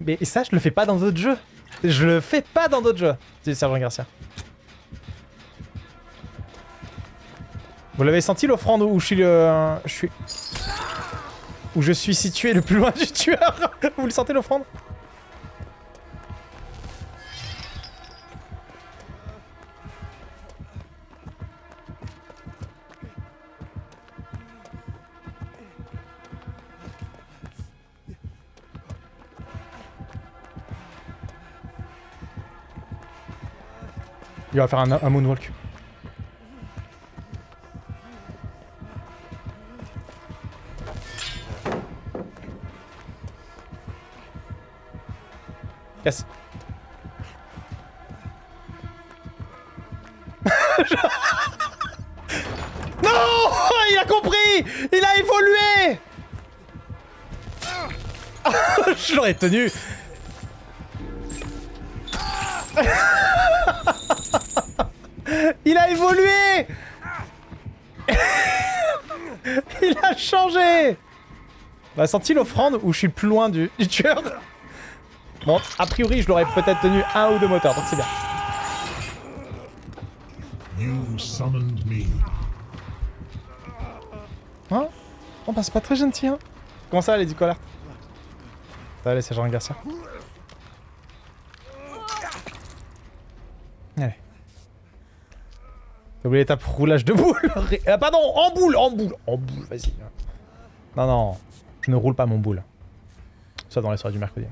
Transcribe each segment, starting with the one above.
Mais ça, je le fais pas dans d'autres jeux. Je le fais pas dans d'autres jeux, dit Sergent Garcia. Vous l'avez senti l'offrande où je suis le... Je suis... Où je suis situé le plus loin du tueur? Vous le sentez l'offrande? Il va faire un, moonwalk. Casse. non Il a compris Il a évolué Je l'aurais tenu Il a évolué Il a changé Bah senti l'offrande où je suis plus loin du, du tueur Bon, a priori, je l'aurais peut-être tenu un ou deux moteurs, donc c'est bien. You summoned me. Hein? Oh bah c'est pas très gentil, hein Comment ça, Lady Collar Allez, c'est Jean Garcia. T'as oublié l'étape roulage de boule Ah pardon, en boule, en boule, en boule, vas-y. Non, non, je ne roule pas mon boule. Ça dans les soirées du mercredi.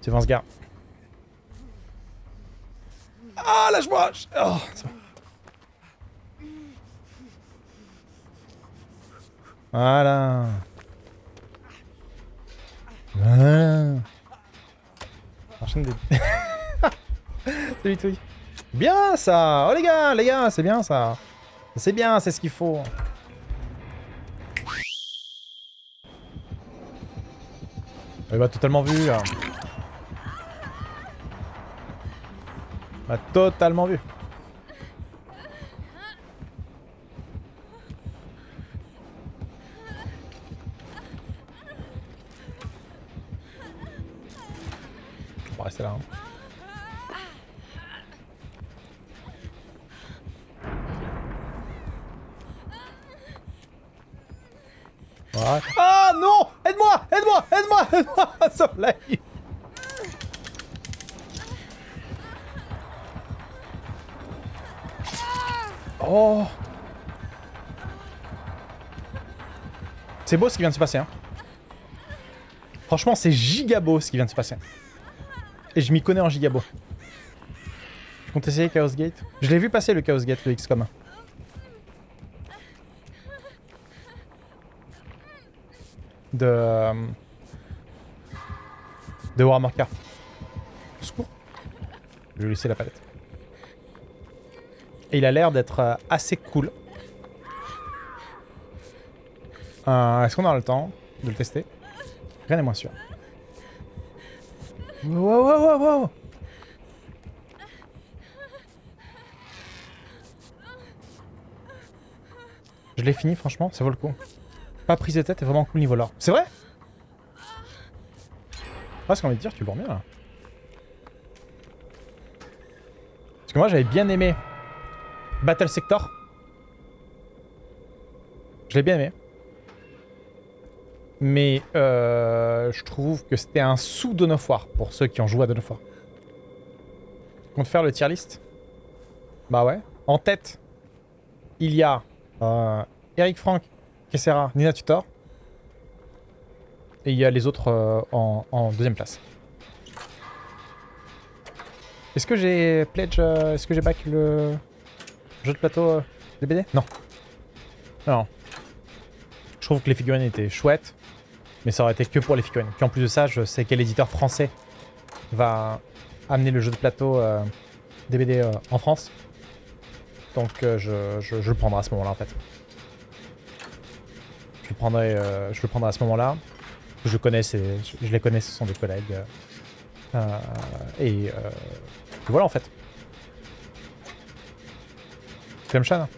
C'est Vincegard. Ah, lâche-moi oh, c'est bon. Voilà. Voilà. Enchaîne des... Salut Touille. Bien ça Oh les gars, les gars, c'est bien ça. C'est bien, c'est ce qu'il faut. Il m'a totalement vu. Hein. m'a totalement vu. On va rester là. Hein. Aide-moi Aide-moi Aide-moi Soleil Oh C'est beau ce qui vient de se passer. Hein. Franchement, c'est giga beau ce qui vient de se passer. Et je m'y connais en giga beau. Tu comptes essayer Chaos Gate Je l'ai vu passer le Chaos Gate, le XCOM. De... Euh, de Warhammer Car. Secours. Je vais laisser la palette. Et il a l'air d'être euh, assez cool. Euh, Est-ce qu'on aura le temps de le tester? Rien n'est moins sûr. Wow, wow, wow, wow Je l'ai fini, franchement, ça vaut le coup. Pas prise de tête, est vraiment cool niveau là. C'est vrai Presque envie de dire, tu bourres bien là. Parce que moi j'avais bien aimé Battle Sector. Je l'ai bien aimé. Mais euh, je trouve que c'était un sous Dawn of War pour ceux qui ont joué à Dawn of War. Compte faire le tier list Bah ouais. En tête, il y a euh, Eric Frank, Kessera, Nina Tutor. Et il y a les autres euh, en, deuxième place. Est-ce que j'ai pledge, euh, est-ce que j'ai back le... Jeu de plateau euh, DBD Non. Non. Je trouve que les figurines étaient chouettes, mais ça aurait été que pour les figurines. Puis en plus de ça, je sais quel éditeur français va amener le jeu de plateau euh, DBD en France. Donc je, je, le prendrai à ce moment-là en fait. Euh, je le prendrai à ce moment-là. Je, connais ses, je, les connais, ce sont des collègues. Euh, euh, et, voilà en fait. Clemchan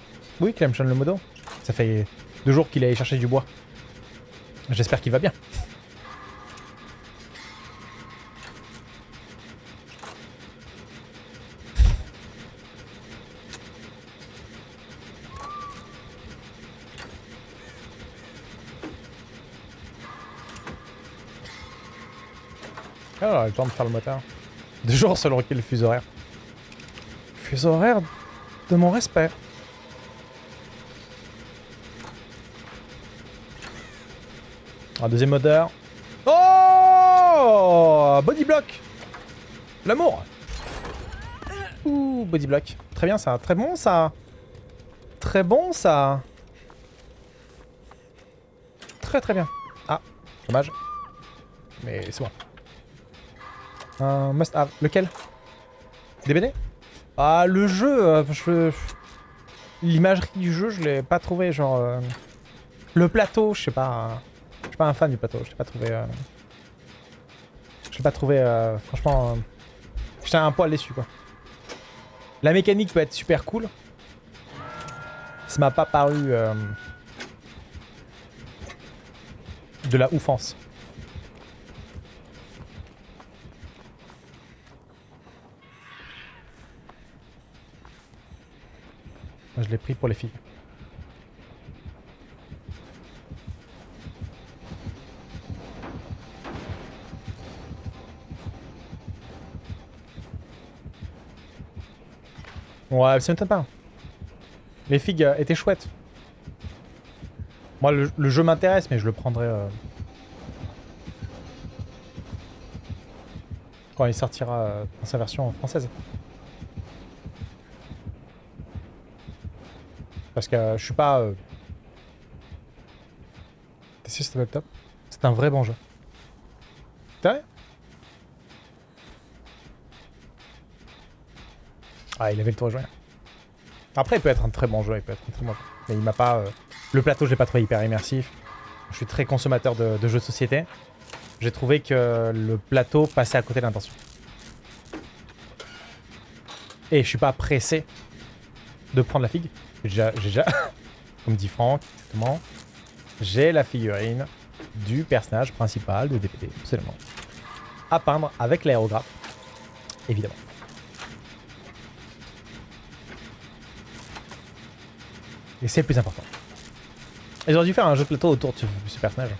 Oui, Clemchan le modo. Ça fait deux jours qu'il est allé chercher du bois. J'espère qu'il va bien. Ah, le temps de faire le moteur. Deux jours selon le fuseau horaire. Fuseau horaire de mon respect. Un deuxième moteur. Oh Body block L'amour Ouh, body block. Très bien ça, très bon ça. Très bon ça. Très très bien. Ah, dommage. Mais c'est bon. Un must have. Lequel? DBD Ah, le jeu, euh. L'imagerie du jeu, je l'ai pas trouvé, genre... euh, Le plateau, je sais pas... Je suis pas un fan du plateau, je l'ai pas trouvé... euh, Je l'ai pas trouvé, euh, franchement... J'étais un poil déçu, quoi. La mécanique peut être super cool. Ça m'a pas paru... De la oufance. Je l'ai pris pour les filles. Ouais, ça m'étonne pas. Les figues euh, étaient chouettes. Moi, le, le jeu m'intéresse, mais je le prendrai... euh, Quand il sortira euh, dans sa version française. Parce que je suis pas... This is top. C'est un vrai bon jeu. T'es vrai Ah, il avait le tour jouer. Après, il peut être un très bon jeu, il peut être un très bon jeu. Mais il m'a pas... euh, Le plateau, je l'ai pas trouvé hyper immersif. Je suis très consommateur de, de jeux de société. J'ai trouvé que le plateau passait à côté de l'intention. Et je suis pas pressé de prendre la figue. J'ai déjà, comme dit Franck, j'ai la figurine du personnage principal de DPD, absolument. À peindre avec l'aérographe, évidemment. Et c'est le plus important. Ils auraient dû faire un jeu de plateau autour de ce personnage.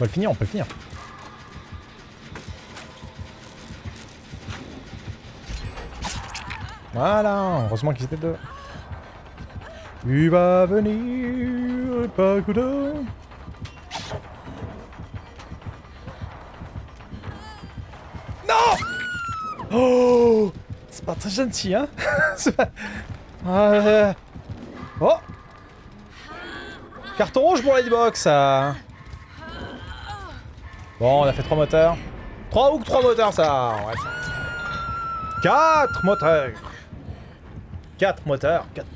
Peut le finir, on peut le finir. Voilà, heureusement qu'ils étaient deux. Il va venir, pas de... Non Oh C'est pas très gentil, hein pas... Euh. Oh Carton rouge pour Lightbox, ça Bon, on a fait trois moteurs. Trois ou trois moteurs, ça ouais, ça- Quatre moteurs Quatre moteurs Quatre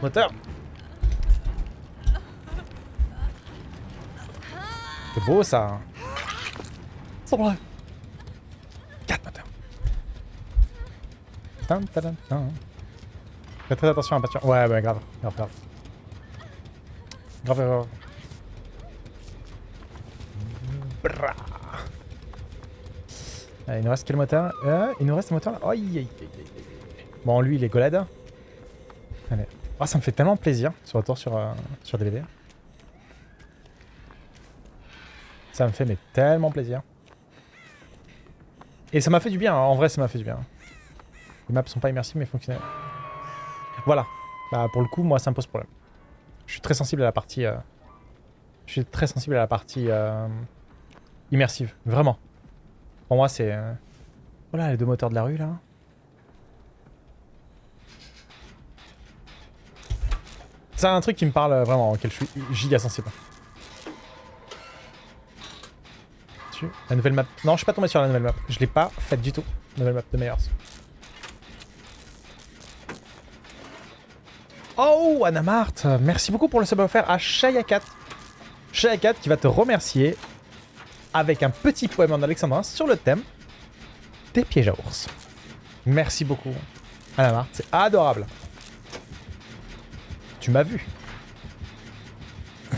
moteurs C'est beau, ça C'est vrai Quatre moteurs. Fais très attention à la peinture. Ouais, ouais, grave. Grave, grave. Grave, grave. Euh, il nous reste quel moteur euh, Il nous reste un moteur là. Aïe. Bon, lui, il est golade. Allez. Oh, ça me fait tellement plaisir ce retour sur, euh, sur DVD. Ça me fait mais tellement plaisir. Et ça m'a fait du bien, hein. en vrai ça m'a fait du bien. Les maps sont pas immersives mais fonctionnelles. Voilà. Bah pour le coup, moi ça me pose problème. Je suis très sensible à la partie... euh, Je suis très sensible à la partie immersive, vraiment. Pour moi c'est... euh, Voilà les deux moteurs de la rue là. C'est un truc qui me parle vraiment, auquel je suis giga sensible. La nouvelle map. Non, je suis pas tombé sur la nouvelle map. Je l'ai pas faite du tout. Nouvelle map de Meyers. Oh, Anamart, merci beaucoup pour le sub offert à Shayakat. Shayakat qui va te remercier avec un petit poème en alexandrin sur le thème des pièges à ours. Merci beaucoup, Anamart, c'est adorable. Tu m'as vu.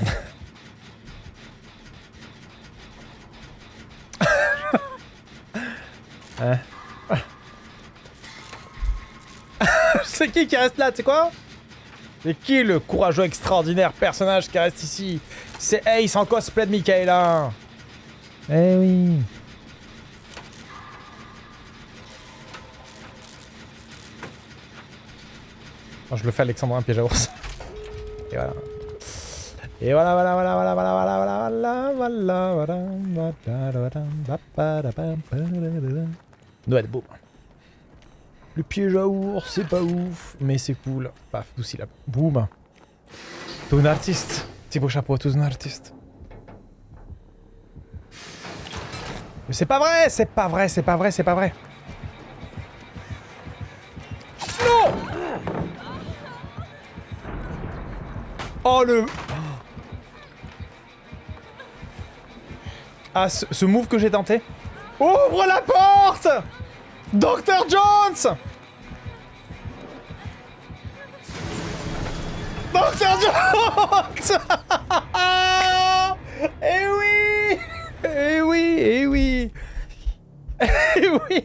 Hein C'est qui qui reste là, tu sais quoi? C'est qui le courageux extraordinaire personnage qui reste ici? C'est Ace en cosplay de Michaela Eh oui Oh, je le fais Alexandre un piège à ours. Et voilà. Et voilà, voilà, voilà, voilà, voilà, voilà, voilà, voilà, voilà, voilà, Noël, boum. Le piège à ours, c'est pas ouf, mais c'est cool. Paf, douci là. Boum. T'es un artiste. Beau chapeau, t'es un artiste. Mais c'est pas vrai, c'est pas vrai, c'est pas vrai, c'est pas vrai. Non Oh le... Ah, ce, move que j'ai tenté. Ouvre la porte Dr Jones Dr Jones week.